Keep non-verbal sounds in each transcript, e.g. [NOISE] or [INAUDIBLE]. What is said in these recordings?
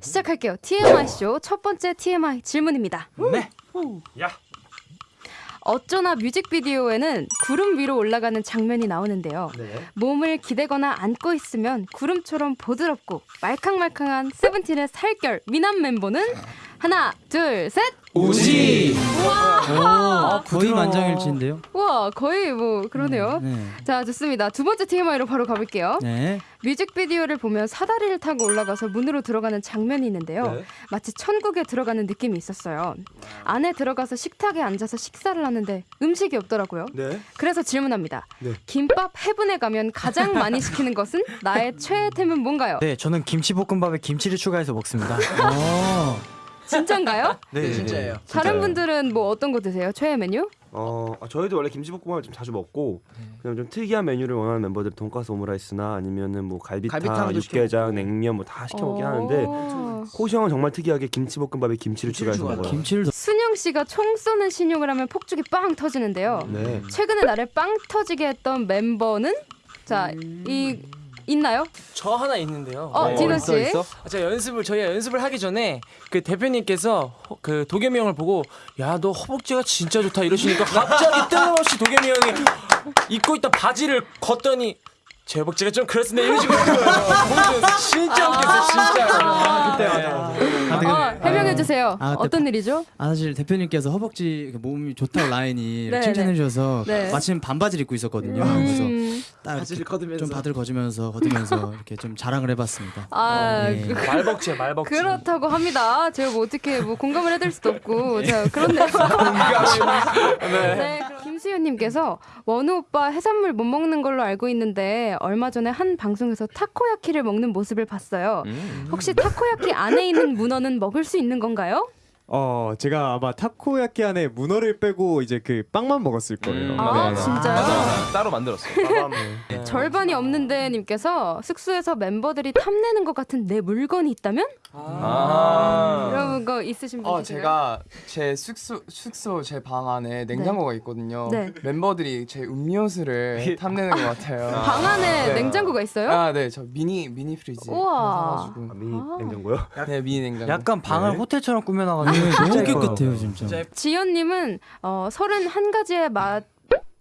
시작할게요. TMI 쇼 첫 번째 TMI 질문입니다. 네. 야. 어쩌나 뮤직비디오에는 구름 위로 올라가는 장면이 나오는데요. 네. 몸을 기대거나 안고 있으면 구름처럼 보드럽고 말캉말캉한 세븐틴의 살결 미남 멤버는 하나, 둘, 셋. 우지. 와, 거의 만장일치인데요. 와 거의 뭐 그러네요. 네. 자 좋습니다. 두 번째 TMI로 바로 가볼게요. 네. 뮤직비디오를 보면 사다리를 타고 올라가서 문으로 들어가는 장면이 있는데요. 네. 마치 천국에 들어가는 느낌이 있었어요. 안에 들어가서 식탁에 앉아서 식사를 하는데 음식이 없더라고요. 네. 그래서 질문합니다. 네. 김밥 해분에 가면 가장 많이 시키는 것은 나의 최애템은 뭔가요? 네, 저는 김치볶음밥에 김치를 추가해서 먹습니다. [LAUGHS] 어. 진짠가요? [LAUGHS] 네, 진짜예요. 다른 분들은 뭐 어떤 거 드세요? 최애 메뉴? 어, 아, 저희도 원래 김치볶음밥을 좀 자주 먹고 그냥 좀 특이한 메뉴를 원하는 멤버들 돈가스 오므라이스나 아니면은 뭐 갈비탕, 갈비탕도 육개장, 냉면 뭐 다 시켜 먹긴 하는데 어. 호시 형은 정말 특이하게 김치볶음밥에 김치를 추가해서. 먹어요. 김치를 순영 씨가 총 쏘는 신용을 하면 폭죽이 빵 터지는데요. 네. 최근에 나를 빵 터지게 했던 멤버는 자, 이 있나요? 저 하나 있는데요. 어, 네. 디노 씨. 아, 제가 연습을 저희가 연습을 하기 전에 그 대표님께서 허- 그 도겸이 형을 보고 야 너 허벅지가 진짜 좋다 이러시니까 [LAUGHS] 갑자기 뜬금없이 도겸이 형이 입고 있던 바지를 걷더니 제 허벅지가 좀 그렇습니다 이런 식으로 하는 거예요. 보여줘서 진짜 웃겼어요 진짜. 그때 맞아. 어, 해명해 주세요. 아, 어떤 일이죠? 아 사실 대표님께서 허벅지 그 몸이 좋다고 라인이 네, 칭찬해 주셔서 네. 마침 반바지를 입고 있었거든요. 그래서 음, 딱 바지를 걷으면서. 좀 바들 거주면서 걷으면서 [LAUGHS] 이렇게 좀 자랑을 해봤습니다. 아, 네. 그, 말벅지야 말벅지. 그렇다고 합니다. 제가 뭐 어떻게 뭐 공감을 해드릴 수도 없고, [LAUGHS] 자 그렇네요. [LAUGHS] 네, 그럼 김수현님께서 원우 오빠 해산물 못 먹는 걸로 알고 있는데 얼마 전에 한 방송에서 타코야키를 먹는 모습을 봤어요. 혹시 타코야키 안에 있는 문어는 먹을 수 있는 건가요? 어 제가 아마 타코야끼 안에 문어를 빼고 이제 그 빵만 먹었을 거예요. 아 네. 진짜요? 따로 만들었어. [LAUGHS] 절반이 없는데 님께서 숙소에서 멤버들이 탐내는 것 같은 내 물건이 있다면? 아. 여러분 거 있으신 분 어 계세요? 제가 제 숙소 숙소 제 방 안에 냉장고가 있거든요. 네. 멤버들이 제 음료수를 탐내는 것 같아요. [LAUGHS] 방 안에 네. 냉장고가 있어요? 아, 네, 저 미니 미니 fridge 우와. 아, 미니 아. 냉장고요? 네, 미니 냉장고. 약간 방을 네. 호텔처럼 꾸며놔가지고 네, 너무 진짜 예뻐요. 깨끗해요 진짜. 지연님은 어, 31가지의 맛,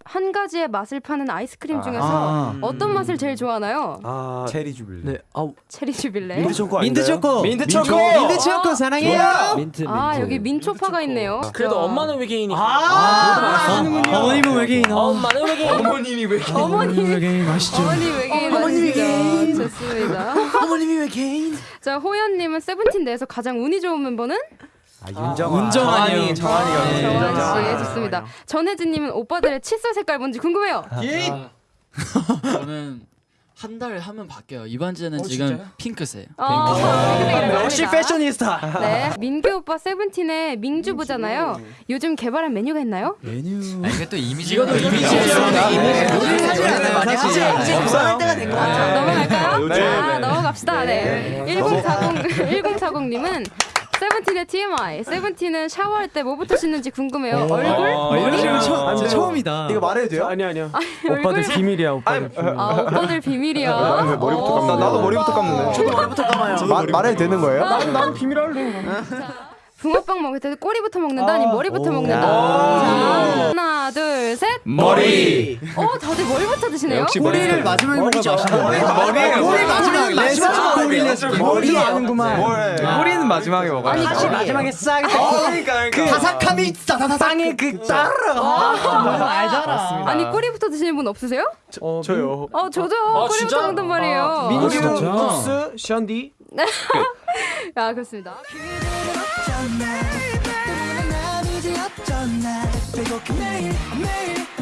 한 가지의 맛을 파는 아이스크림 중에서 아. 어떤 맛을 제일 좋아하나요? 아, 체리 주빌레. 네, 아우 체리 주빌레. 민트 초코 민트 아닌가요? 초코. 민트 초코. 민트 초코 사랑해요. 민트 아 여기 민초파가 있네요. 그래도 자, 엄마는 외계인이. 아, 어머님은 외계인. 어. 엄마는 외계인. 어머님이 왜? 어머니 외계인 맛있죠. 어머니 외계인 어머니 아시죠? 외계인. 좋습니다. 어머님이 왜 개인? 자 호연님은 세븐틴 내에서 가장 운이 좋은 멤버는 아, 윤정아. 운정환이요. 정한이가 네. 정환 씨 좋습니다. 전혜진님은 오빠들의 칫솔 색깔 뭔지 궁금해요. 저는 한 달 하면 바뀌어요. 이번 주는 어, 지금 진짜요? 핑크색. 어, 역시 패셔니스타. 네, 민규 오빠 세븐틴의 민주부잖아요. 요즘 개발한 메뉴가 있나요? 메뉴. 이게 또 이미지. 이것도 이미지예요. 이제 그만할 때가 된것 자, 같아요. 넘어갈까요? 요즘- 아, 넘어갑시다. 네. 1040 1040님은 세븐틴의 TMI. 세븐틴은 샤워할 때 뭐부터 씻는지 궁금해요. 얼굴? 아, 이런 식으로 처, 안 돼요. 처음이다. 이거 말해도 돼요? 아니 아니요. 얼굴? 비밀이야, 오빠들. 아, 오빠들 비밀이야. 아, 왜 머리부터 감는 나도 머리부터 감는데. 저도 머리부터 감아요. 말 말해도 되는 거예요? 난 비밀 할래. 붕어빵 먹을 때 꼬리부터 먹는다 아니면 머리부터 먹는다. 아. 자, 하나, 둘, 셋. 머리. 어, 다들 머리부터 드시네요. 역시 꼬리를 마지막에 맛있는데. 머리 마지막에 마지막 꼬리를 머리 아는구만. 머리는 마지막에 먹어. 아니, 요 지- 마지막에 싹. 그러니까 그 다삭함이 싸다사삭해 그 따르라. 알잖아. 아니 꼬리부터 드시는 분 없으세요? 저요. 어, 저죠. 아, 꼬리부터? 먹던 말이에요. 민규, 민규, 아, 쿱스, 션디. [LAUGHS] 아, 그렇습니다. 매일 매일 매일 매일 네가